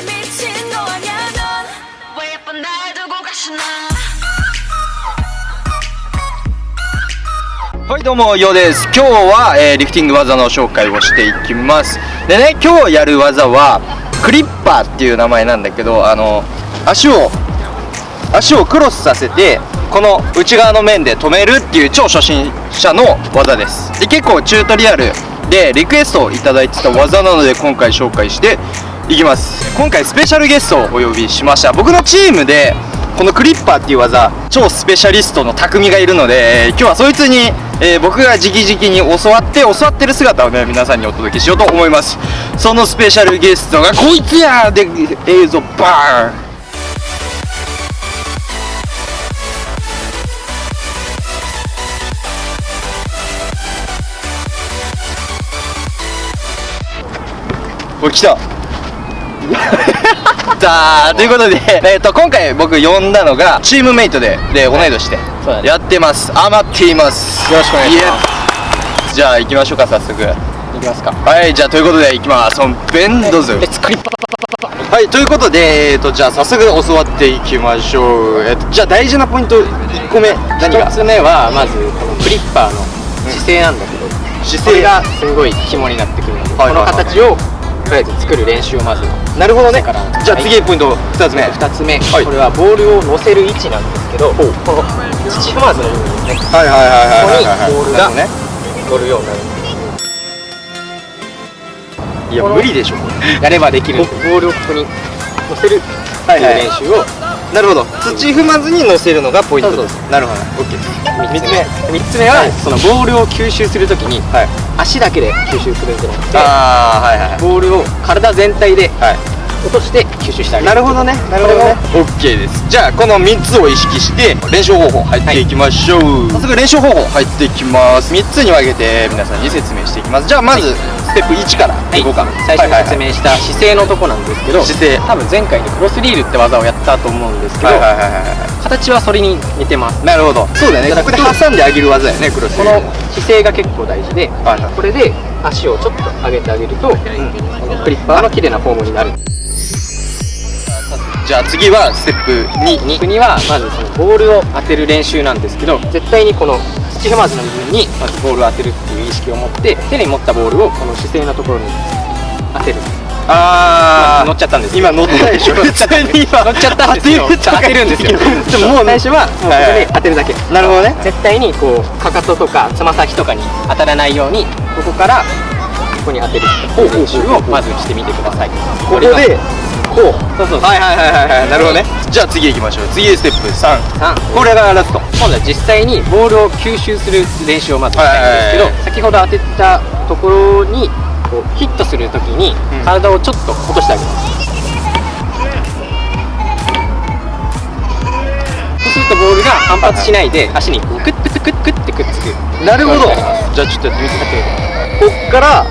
미친 거 아냐 넌왜 예쁜 날 두고 가시나 はいどうもようです今日は、えーリフティング技の紹介をしていきますでね今日やる技はクリッパーっていう名前なんだけどあの足を足をクロスさせてこの内側の面で止めるっていう超初心者の技ですで結構チュートリアルでリクエストをいただいてた技なので今回紹介して いきます。今回スペシャルゲストをお呼びしました。僕のチームでこのクリッパーっていう技超スペシャリストの匠がいるので、今日はそいつに、えー僕が直々に教わって教わってる姿をね皆さんにお届けしようと思います。そのスペシャルゲストがこいつやで映像バーン。お来た。さあということで、えー、と今回僕呼んだのがチームメイトでで同い年でやってます。アマっています。よろしくお願いします。すじゃあ行きましょうか早速。いきますか。はいじゃあということで行きます。本編どうぞレッツクリッパはいということで、えー、とじゃあ早速教わっていきましょう、えーとじゃあ大事なポイント1個目何が？一つ目はまずこのクリッパーの姿勢なんだけど、姿これがすごい肝になってくるので、はいはいはい。この形をとりあえず作る練習をまずなるほどね。だからじゃあ次ポイント2つ目。2つ目、はい。これはボールを乗せる位置なんですけどこの土踏まずの部分ですねはいはいはいはいはいここにボールが乗るようになるいや無理でしょやればできるボールをここに乗せるっていう練習をなるほど。土踏まずに乗せるのがポイント。ですなるほど。OK です3つ目。3つ目はそのボールを吸収するときにはい。足だけで吸収するんじゃなくてああはいはい。ボールを体全体ではい。落として吸収してあげる。なるほどね。なるほどね。OK です。じゃあこの3つを意識して練習方法入っていきましょう、早速練習方法入っていきます。3つに分けて皆さんに説明していきます。じゃあまず、ステップ1からい。こうか、最初に説はい明した姿勢のとこなんですけど姿勢。多分前回にクロスリールって技をやったと思うんですけど、はいはいはいはいは形はそれに似てます。いなるほど。そうだよね。ここで挟んであげる技だよねクロスこの姿勢が結構大事で、はいはい。これで足をちょっと上げてあげると、このクリッパーの綺麗なフォームになる。じゃあ次はステップ2 2にはまずそのボールを当てる練習なんですけど絶対にこの土踏まずの部分にまずボールを当てるっていう意識を持って手に持ったボールをこの姿勢のところに当てる。あ乗っちゃったんですよ。今乗ったでしょ乗っちゃった。乗っちゃったんですよ当てるんですよ。でももう最初はもうここで当てるだけ。なるほどね。絶対にこうかかととかつま先とかに当たらないようにここからここに当てる。練習をまずしてみてください。ここでこうそうそう。はいはいはいはいはい。なるほどね。じゃあ次行きましょう。次ステップ3 3これがラスト。今度は実際にボールを吸収する練習をまずしたいんですけど、先ほど当てたところにこうヒットするときにうん。体をちょっと落としてあげます、そうするとボールが反発しないで足にこうクックックックッってくっつく。なるほど。じゃあちょっとやってみてこっから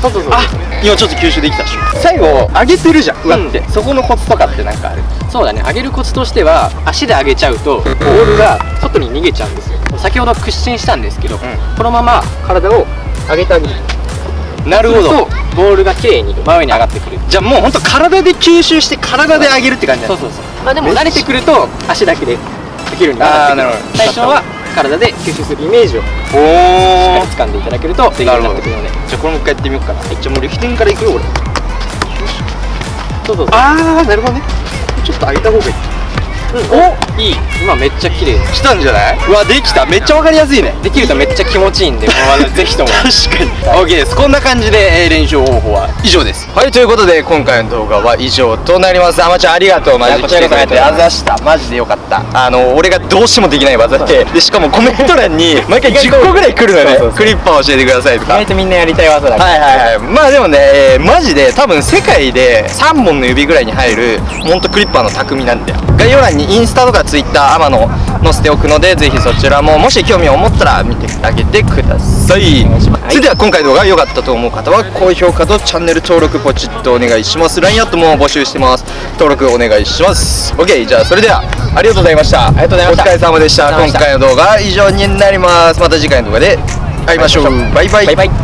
そうそうそう。あ今ちょっと吸収できたでしょ。最後上げてるじゃん上って、そこのコツとかってなんかある？そうだね。上げるコツとしては足で上げちゃうとボールが外に逃げちゃうんですよ。先ほど屈伸したんですけど、このまま体を上げてあげるなるほど。そうするとボールが綺麗に真上に上がってくる。じゃあもうほんと体で吸収して体で上げるって感じだそうそうそう。まあでも慣れてくると足だけでできるようになってくるあーなるほど。最初は体で吸収するイメージをしっかり掴んでいただけるとできるようになってくるので。じゃあこれもう一回やってみようかな。じゃあもうリフティングからいくよ俺そうそうそう。ああなるほどね。ちょっと上げた方がいいおいい。今めっちゃ綺麗。来たんじゃない？うわできた。めっちゃわかりやすいね。できるとめっちゃ気持ちいいんでこの技 ぜひとも。確かに。OK です。こんな感じで、えー練習方法は以上です。はいということで今回の動画は以上となります。あまちゃんありがとうマジで来てくれて。あざした。マジでよかった。あの俺がどうしてもできない技ででしかもコメント欄に毎回10個ぐらい来るのよねクリッパー教えてくださいとか。意外とみんなやりたい技だはいはいはいまあでもね、えーマジで多分世界で3本の指ぐら。いに入るほんとクリッパーの匠なんだよ概要欄にインスタとかツイッターアマの載せておくのでぜひそちらももし興味を持ったら見てあげてください。それでは今回の動画が良かったと思う方は高評価とチャンネル登録ポチッとお願いします。LINE アットも募集してます登録お願いします。OK じゃあそれではありがとうございました。ありがとうございました。お疲れ様でした。今回の動画は以上になります。また次回の動画で会いましょう。バイバイ。バイバ